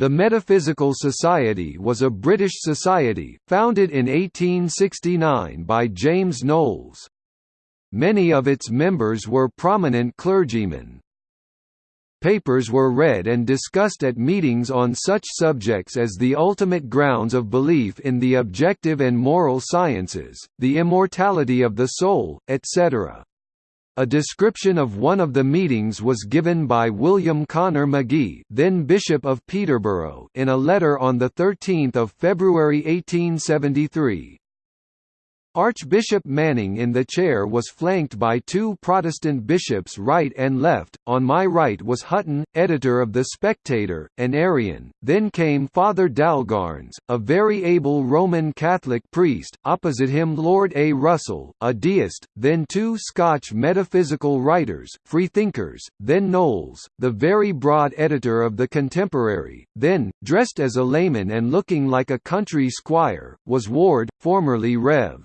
The Metaphysical Society was a British society, founded in 1869 by James Knowles. Many of its members were prominent clergymen. Papers were read and discussed at meetings on such subjects as the ultimate grounds of belief in the objective and moral sciences, the immortality of the soul, etc. A description of one of the meetings was given by William Connor Magee then Bishop of Peterborough in a letter on 13 February 1873. Archbishop Manning in the chair was flanked by two Protestant bishops right and left, on my right was Hutton, editor of The Spectator, an Arian, then came Father Dalgairns, a very able Roman Catholic priest, opposite him Lord A. Russell, a deist, then two Scotch metaphysical writers, freethinkers, then Knowles, the very broad editor of The Contemporary, then, dressed as a layman and looking like a country squire, was Ward, formerly Rev.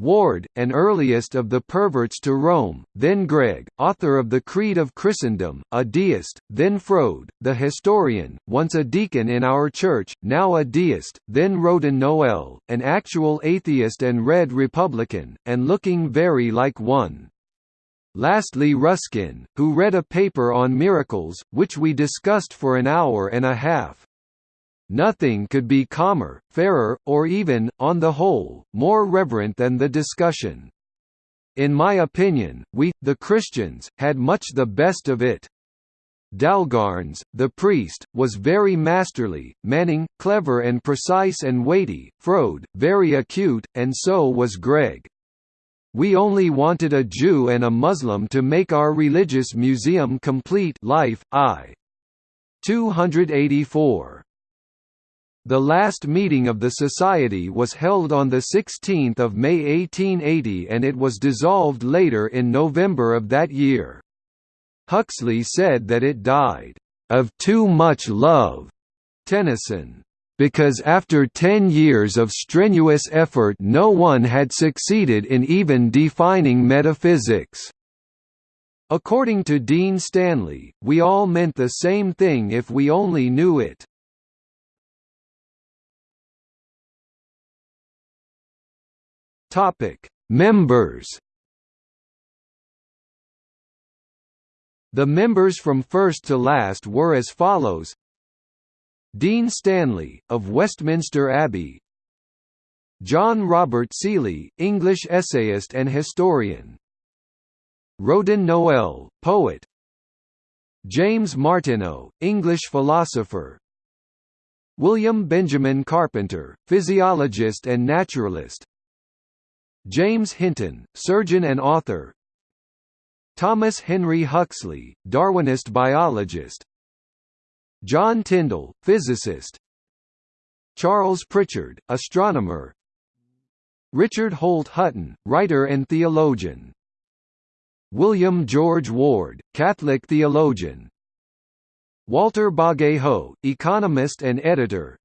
Ward, an earliest of the perverts to Rome, then Gregg, author of the Creed of Christendom, a deist, then Froude, the historian, once a deacon in our church, now a deist, then Roden Noel, an actual atheist and red Republican, and looking very like one. Lastly Ruskin, who read a paper on miracles, which we discussed for an hour and a half. Nothing could be calmer, fairer, or even, on the whole, more reverent than the discussion. In my opinion, we, the Christians, had much the best of it. Dalgairns, the priest, was very masterly, Manning, clever and precise and weighty, Froude, very acute, and so was Gregg. We only wanted a Jew and a Muslim to make our religious museum complete life, I. 284. The last meeting of the Society was held on 16 May 1880 and it was dissolved later in November of that year. Huxley said that it died, "...of too much love." Tennyson, "...because after ten years of strenuous effort no one had succeeded in even defining metaphysics." According to Dean Stanley, we all meant the same thing if we only knew it. Topic: Members. The members from first to last were as follows: Dean Stanley of Westminster Abbey, John Robert Seeley, English essayist and historian, Roden Noel, poet, James Martineau, English philosopher, William Benjamin Carpenter, physiologist and naturalist, James Hinton, surgeon and author. Thomas Henry Huxley, Darwinist biologist. John Tyndall, physicist. Charles Pritchard, astronomer. Richard Holt Hutton, writer and theologian. William George Ward, Catholic theologian. Walter Bagehot, economist and editor.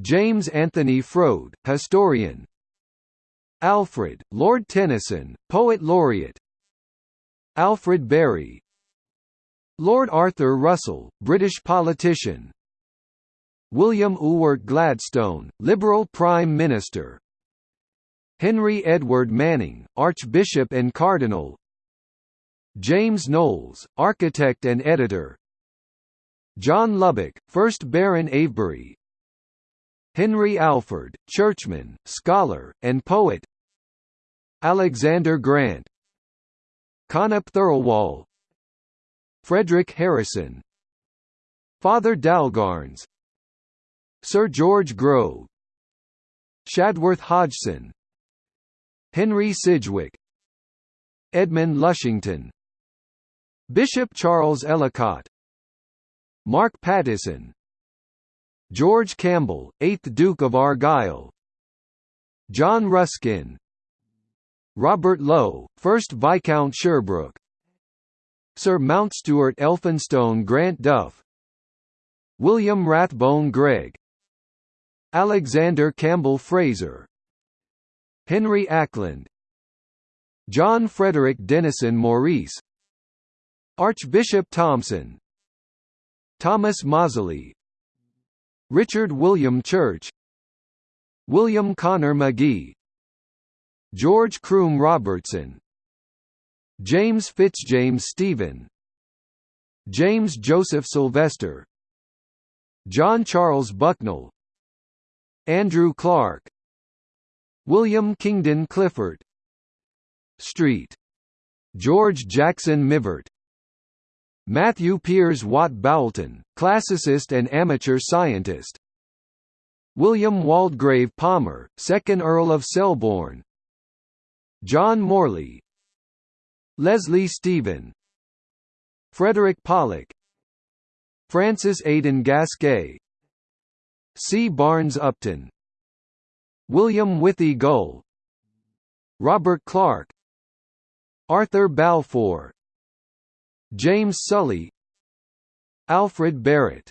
James Anthony Froude, historian Alfred, Lord Tennyson, Poet Laureate. Alfred Berry. Lord Arthur Russell, British politician. William Ewart Gladstone, Liberal Prime Minister. Henry Edward Manning, Archbishop and Cardinal. James Knowles, architect and editor. John Lubbock, 1st Baron Avebury. Henry Alford, churchman, scholar, and poet Alexander Grant Connop Thirlwall Frederic Harrison Father Dalgairns Sir George Grove Shadworth Hodgson Henry Sidgwick Edmund Lushington Bishop Charles Ellicott Mark Pattison George Campbell, 8th Duke of Argyll John Ruskin Robert Lowe, 1st Viscount Sherbrooke. Sir Mountstuart Elphinstone Grant Duff. William Rathbone Gregg. Alexander Campbell Fraser. Henry Acland. John Frederick Denison Maurice. Archbishop Thomson Thomas Mozley, Richard William Church. William Connor Magee George Croom Robertson James Fitzjames Stephen James Joseph Sylvester John Charles Bucknill Andrew Clark William Kingdon Clifford Street. George Jackson Mivart Matthew Piers Watt Boulton, classicist and amateur scientist William Waldegrave Palmer, 2nd Earl of Selborne John Morley Leslie Stephen Frederick Pollock Francis Aidan Gasquet C. Barnes Upton William Withy Gull Robert Clark Arthur Balfour James Sully Alfred Barratt